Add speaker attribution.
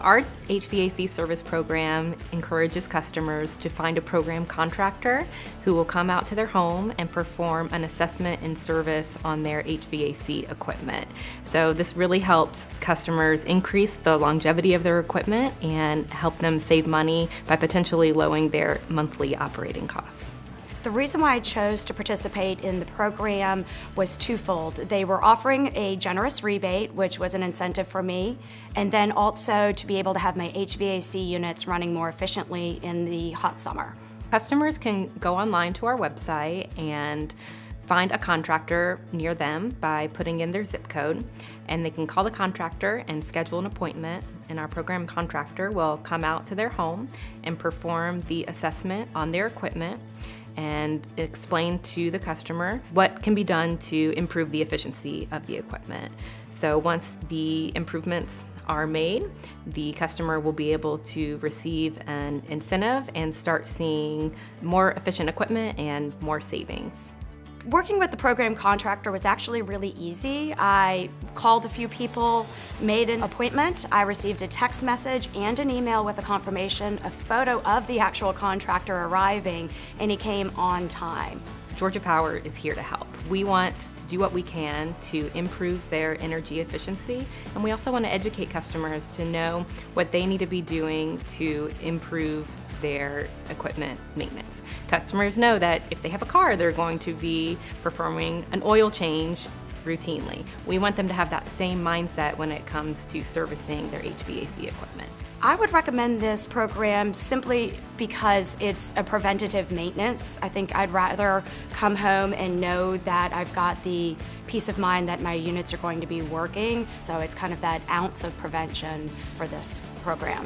Speaker 1: Our HVAC service program encourages customers to find a program contractor who will come out to their home and perform an assessment and service on their HVAC equipment. So this really helps customers increase the longevity of their equipment and help them save money by potentially lowering their monthly operating costs.
Speaker 2: The reason why I chose to participate in the program was twofold. They were offering a generous rebate, which was an incentive for me, and then also to be able to have my HVAC units running more efficiently in the hot summer.
Speaker 1: Customers can go online to our website and find a contractor near them by putting in their zip code and they can call the contractor and schedule an appointment and our program contractor will come out to their home and perform the assessment on their equipment and explain to the customer what can be done to improve the efficiency of the equipment. So once the improvements are made, the customer will be able to receive an incentive and start seeing more efficient equipment and more savings.
Speaker 2: Working with the program contractor was actually really easy. I called a few people, made an appointment. I received a text message and an email with a confirmation, a photo of the actual contractor arriving, and he came on time.
Speaker 1: Georgia Power is here to help. We want to do what we can to improve their energy efficiency, and we also want to educate customers to know what they need to be doing to improve their equipment maintenance. Customers know that if they have a car, they're going to be performing an oil change routinely. We want them to have that same mindset when it comes to servicing their HVAC equipment.
Speaker 2: I would recommend this program simply because it's a preventative maintenance. I think I'd rather come home and know that I've got the peace of mind that my units are going to be working. So it's kind of that ounce of prevention for this program.